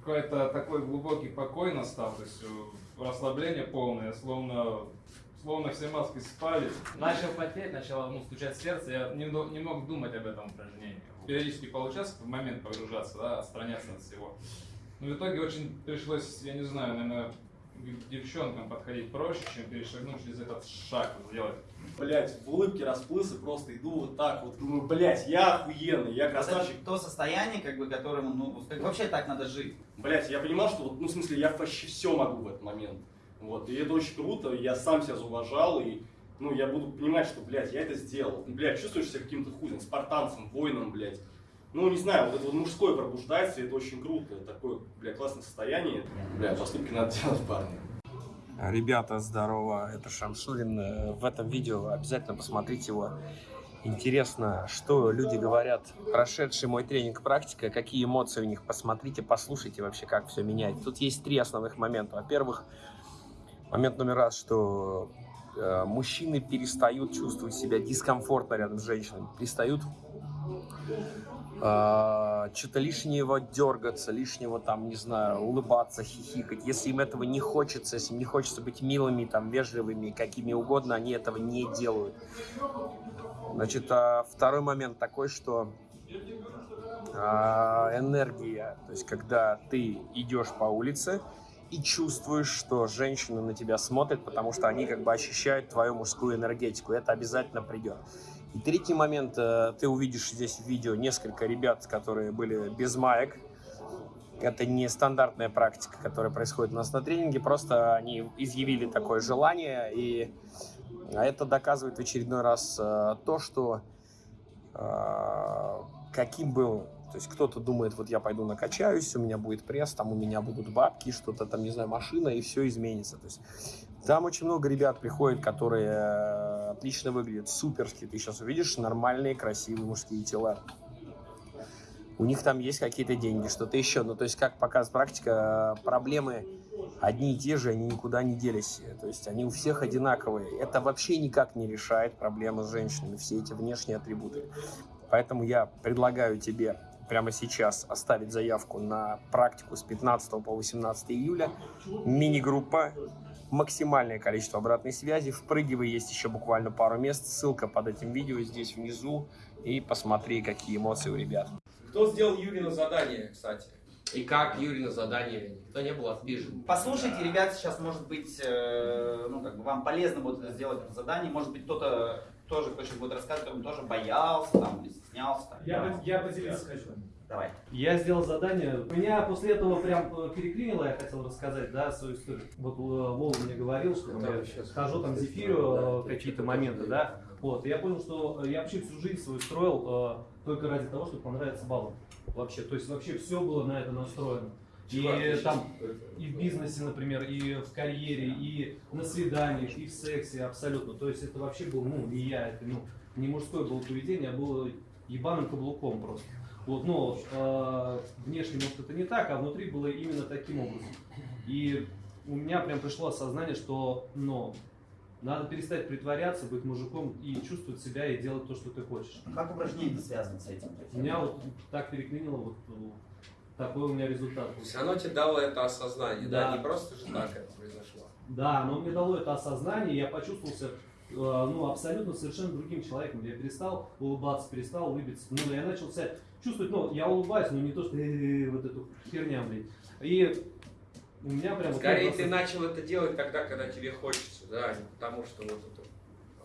Какой-то такой глубокий покой настал, то есть э, расслабление полное, словно, словно все маски спали. Начал потеть, начало ну, стучать сердце, я не, не мог думать об этом упражнении. Периодически получалось в момент погружаться, да, отстраняться от всего. Но в итоге очень пришлось, я не знаю, наверное, девчонкам подходить проще, чем перешагнуть через этот шаг, сделать. Блять, в улыбке расплылся, просто иду вот так вот, думаю, блять, я охуенный, я Вот это красавчик. то состояние, как бы, которым, ну, как вообще так надо жить. Блять, я понимал, что вот, ну, в смысле, я вообще все могу в этот момент. Вот, и это очень круто, я сам себя зауважал, и, ну, я буду понимать, что, блядь, я это сделал. Блядь, чувствуешь себя каким-то хуем, спартанцем, воином, блядь. Ну, не знаю, вот это вот мужское пробуждается, и это очень круто, такое, блядь, классное состояние. Бля, поступки надо делать, парни. Ребята, здорово, это Шамшурин. Э, В этом видео обязательно посмотрите его. Интересно, что люди говорят, прошедший мой тренинг практика, какие эмоции у них, посмотрите, послушайте вообще, как все меняет. Тут есть три основных момента. Во-первых, момент номер раз, что э, мужчины перестают чувствовать себя дискомфортно рядом с женщинами, перестают что-то лишнего дергаться, лишнего там, не знаю, улыбаться, хихикать. Если им этого не хочется, если им не хочется быть милыми, там, вежливыми, какими угодно, они этого не делают. Значит, а, второй момент такой, что а, энергия, то есть когда ты идешь по улице и чувствуешь, что женщины на тебя смотрят, потому что они как бы ощущают твою мужскую энергетику, это обязательно придет. И третий момент, э, ты увидишь здесь в видео несколько ребят, которые были без маек. Это не стандартная практика, которая происходит у нас на тренинге, просто они изъявили такое желание, и это доказывает в очередной раз э, то, что э, каким был, то есть кто-то думает, вот я пойду накачаюсь, у меня будет пресс, там у меня будут бабки, что-то там, не знаю, машина, и все изменится. То есть там очень много ребят приходит, которые э, отлично выглядят, суперски. Ты сейчас увидишь нормальные, красивые мужские тела. У них там есть какие-то деньги, что-то еще. Ну, то есть, как показывает практика, э, проблемы одни и те же, они никуда не делись. То есть, они у всех одинаковые. Это вообще никак не решает проблемы с женщинами, все эти внешние атрибуты. Поэтому я предлагаю тебе прямо сейчас оставить заявку на практику с 15 по 18 июля. Мини-группа, максимальное количество обратной связи. Впрыгивай, есть еще буквально пару мест. Ссылка под этим видео здесь внизу. И посмотри, какие эмоции у ребят. Кто сделал Юрина задание, кстати? И как Юрина задание? Никто не был обижен. Послушайте, ребят, сейчас, может быть, э, ну, как бы вам полезно будет это сделать задание. Может быть, кто-то тоже, сейчас будет рассказывать, он тоже боялся там, стеснялся. Там. Я, бы- я поделиться хочу. Давай. Я сделал задание. Меня после этого прям э, переклинило, я хотел рассказать, да, свою историю. Вот э, Вова мне говорил, что Да, я сейчас. хожу там зефирю, э, какие-то моменты, да. Вот, я понял, что я вообще всю жизнь свою строил э, только ради того, чтобы понравиться баллам. Вообще, то есть вообще все было на это настроено. И там и в бизнесе, например, и в карьере, и на свиданиях, и в сексе абсолютно. То есть это вообще был, ну, не я, это, ну, не мужское было поведение, а было ебаным каблуком просто. Вот, но э, внешне, может, это не так, а внутри было именно таким образом. И у меня прям пришло осознание, что, ну, надо перестать притворяться, быть мужиком и чувствовать себя и делать то, что ты хочешь. Как упражнение связано с этим? У меня вот так переклинило, вот такой у меня результат. был. Все равно тебе дало это осознание, да? Да. Не просто же так это произошло. Да, но мне дало это осознание, я почувствовал себя э, ну, абсолютно совершенно другим человеком. Я перестал улыбаться, перестал улыбиться. Ну, я начал себя чувствовать, ну, я улыбаюсь, но не то, что «э-э-э», вот эту херня, блин. И у меня прям... вот Скорее я ты просто- начал это делать тогда, когда тебе хочется, да, а не потому что вот это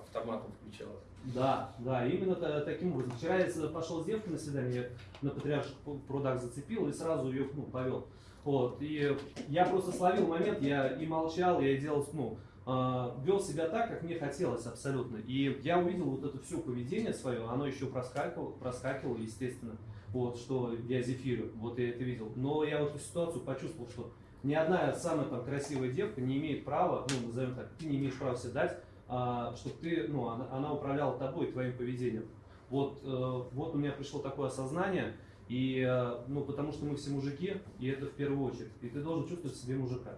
автоматом включалось. Да, да, именно та- таким образом. Вчера я пошел с девкой на свидание, на патриарших прудах зацепил и сразу ее ну, повел. Вот, и я просто словил момент, я и молчал, я делал, ну, а, вел себя так, как мне хотелось абсолютно. И я увидел вот это все поведение свое, оно еще проскакивало, проскакивало, естественно, вот, что я зефирю, вот я это видел. Но я вот эту ситуацию почувствовал, что ни одна самая там красивая девка не имеет права, ну, назовем так, ты не имеешь права себе дать чтобы ты, ну, она, она управляла тобой, твоим поведением. Вот, э, вот у меня пришло такое осознание, и, э, ну, потому что мы все мужики, и это в первую очередь. И ты должен чувствовать себе мужика.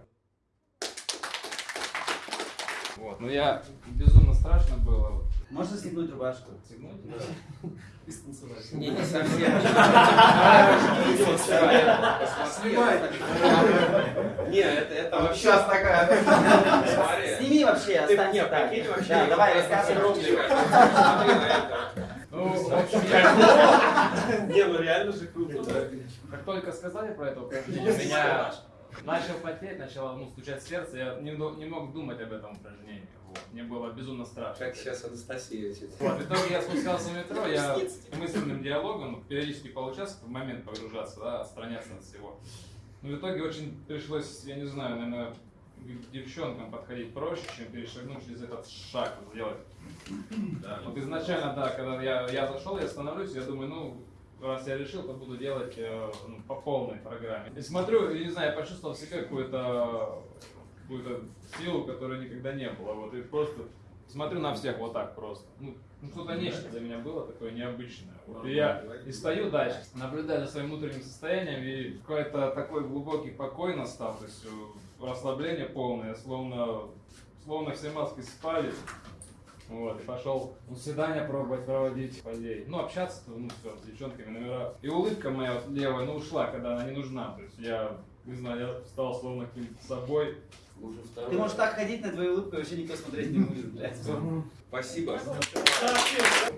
Вот. Но я безумно страшно было. Можно стегнуть рубашку? стегнуть. И станцевать. Не, не совсем. Посмотри. Не, это, это вообще... Сейчас такая. Сними вообще, останься так. прикинь, вообще... Да, давай, рассказывай. огромный, конечно. Смотри на это. Ну, в общем, я, Не, ну реально же круто, да. как только сказали про это упражнение, у меня начал потеть, начало ну, стучать сердце, я не, не мог думать об этом упражнении. Вот. Мне было безумно страшно. Как сейчас Анастасия сидит. Вот, в итоге я спускался в метро, я мысленным диалогом периодически получался в момент погружаться, да, отстраняться от всего. Но в итоге очень пришлось, я не знаю, наверное, к девчонкам подходить проще, чем перешагнуть через этот шаг, сделать. Вот изначально, да, когда я, я зашел, я становлюсь, я думаю, ну, раз я решил, то буду делать э, ну, по полной программе. И смотрю, и не знаю, я почувствовал себе какую-то какую-то силу, которой никогда не было. Вот и просто смотрю на всех вот так просто. Ну, ну, что-то нечто для меня было такое необычное. Вот. И я и стою дальше, наблюдаю за своим внутренним состоянием, и какой-то такой глубокий покой настал, то есть э, расслабление полное, словно, словно все маски спали. Вот, и пошел ну, свидания пробовать проводить идее. Ну, общаться, ну, все, с девчонками, номера. И улыбка моя вот левая, ну, ушла, когда она не нужна. То есть я, не знаю, я стал словно каким-то собой. Уже второй. Ты можешь так ходить на твою улыбку, и вообще никто смотреть не будет, блядь. Спасибо.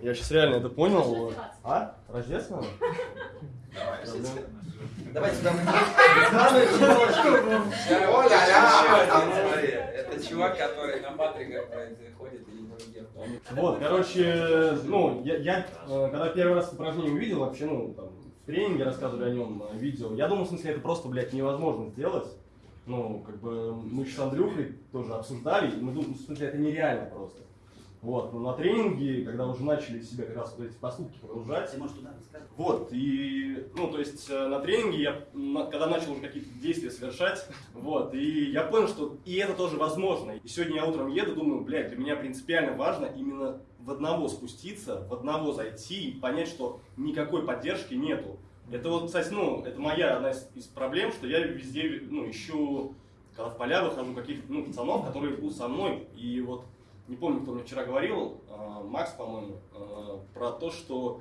Я сейчас реально это понял. А? Рождественного? Давай сюда. Главное, челочку. Смотри, это чувак, который на Патриках ходит и не. Вот, короче, ну, я, я, э, когда первый раз это упражнение увидел, вообще, ну, там, тренинге рассказывали о нем, э, видео, я думал, в смысле, это просто, блядь, невозможно сделать. Ну, как бы, мы с Андрюхой тоже обсуждали, и мы думали, в смысле, это нереально просто. Вот, но на тренинге, когда уже начали себя как раз вот эти поступки погружать, Ты можешь туда вот, и, ну, то есть э, на тренинге я, когда начал уже какие-то действия совершать, вот, и я понял, что и это тоже возможно. И сегодня я утром еду, думаю, блядь, для меня принципиально важно именно в одного спуститься, в одного зайти и понять, что никакой поддержки нету. Это вот, кстати, ну, это моя одна из, проблем, что я везде, ну, ищу, когда в поля выхожу, каких-то, ну, пацанов, которые будут со мной, и вот, не помню, кто мне вчера говорил, э, Макс, по-моему, э, про то, что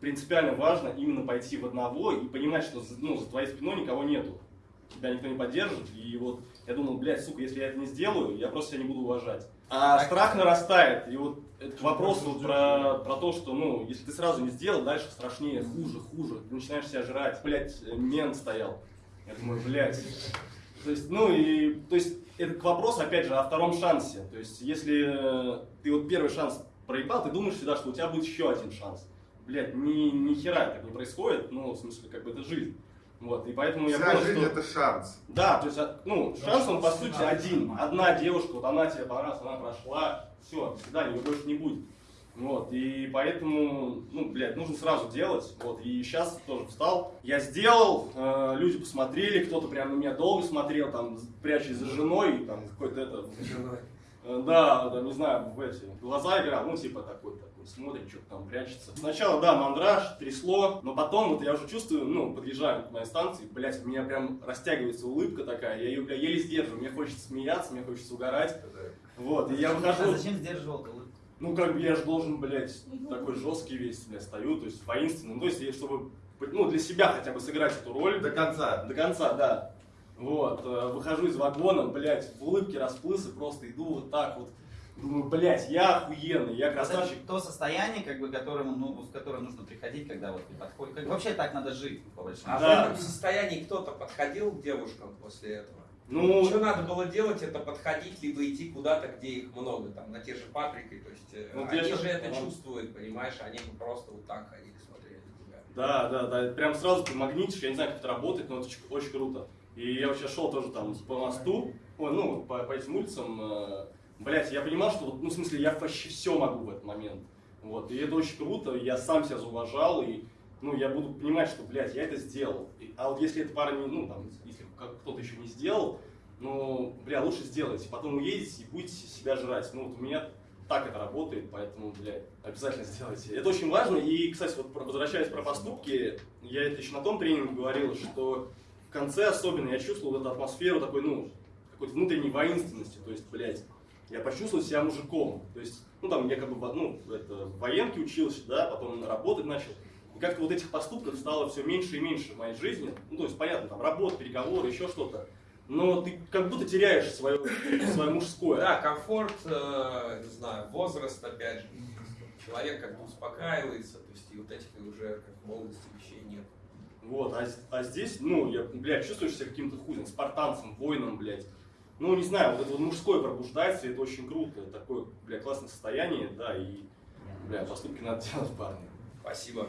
принципиально важно именно пойти в одного и понимать, что ну, за твоей спиной никого нету. Тебя никто не поддержит. И вот я думал, блядь, сука, если я это не сделаю, я просто себя не буду уважать. А страх нарастает. И вот это к вопросу про, про то, что, ну, если ты сразу не сделал, дальше страшнее, хуже, хуже. Ты начинаешь себя жрать. Блядь, мент стоял. Я думаю, блядь. То есть, ну и, то есть, это к вопросу, опять же, о втором шансе. То есть, если э, ты вот первый шанс проебал, ты думаешь всегда, что у тебя будет еще один шанс. Блядь, ни, ни хера так не происходит, ну, в смысле, как бы это жизнь. Вот, и поэтому я Вся понял, жизнь что... это шанс. Да, то есть, а, ну, шанс он по сути один. Одна девушка, вот она тебе понравилась, она прошла, все, до свидания, ее больше не будет. Вот, и поэтому, ну, блядь, нужно сразу делать. Вот, и сейчас тоже встал. Я сделал, э, люди посмотрели, кто-то прям на меня долго смотрел, там, прячась за женой, там, какой-то это... Э, Да, да, не знаю, в эти глаза играл, ну, типа такой, такой, смотрит, что там прячется. Сначала, да, мандраж, трясло, но потом вот я уже чувствую, ну, подъезжаю к моей станции, блядь, у меня прям растягивается улыбка такая, я ее, бля, еле сдерживаю, мне хочется смеяться, мне хочется угорать. Вот, и я А выхожу, зачем сдерживал улыбку? ну, как бы я же должен, блядь, такой жесткий весь, бля, стою, то есть воинственный, ну, то есть, чтобы, ну, для себя хотя бы сыграть эту роль. До конца. До конца, да. Вот, э, выхожу из вагона, блядь, в улыбке расплылся, просто иду вот так вот. Думаю, блядь, я охуенный, я Вот это красавчик. то состояние, как бы, которому, ну, в которое нужно приходить, когда вот ты подходишь. Как, вообще так надо жить, по большому А счету. в Да. этом состоянии кто-то подходил к девушкам после этого? Ну, Что надо было делать, это подходить, либо идти куда-то, где их много, там, на те же Патрики, то есть э, Вот они же это ага. чувствуют, понимаешь, они бы просто вот так ходили, смотрели на тебя. да, да, да, прям сразу ты магнитишь, я не знаю, как это работает, но это очень, очень круто. И я сейчас шел тоже там по мосту, ой, ну, по, по этим улицам, э, блядь, я понимал, что, ну, в смысле, я почти все могу в этот момент. Вот, и это очень круто, я сам себя зауважал, и, ну, я буду понимать, что, блядь, я это сделал. И- а вот если эта пара не, ну, там, если кто-то еще не сделал, ну, бля, лучше сделайте, потом уедете и будете себя жрать. Ну, вот у меня так это работает, поэтому, блядь, обязательно сделайте. Это очень важно, и, кстати, вот возвращаясь про поступки, я это еще на том тренинге говорил, что конце особенно я чувствовал эту атмосферу такой, ну, какой-то внутренней воинственности, то есть, блядь, я почувствовал себя мужиком, то есть, ну, там, я как бы, ну, это, в военке учился, да, потом работать начал, И как-то вот этих поступков стало все меньше и меньше в моей жизни. Ну, то есть, понятно, там работа, переговоры, еще что-то. Но ты как будто теряешь свое, свое мужское. Да, комфорт, э, не знаю, возраст, опять же. Человек как-то успокаивается, то есть и вот этих уже как молодости вещей нет. Вот, а, а здесь, ну, я, блядь, чувствуешь себя каким-то хуем, спартанцем, воином, блядь. Ну, не знаю, вот это вот мужское пробуждается, и это очень круто. Такое, блядь, классное состояние, да, и, бля, поступки надо делать, парни. Спасибо.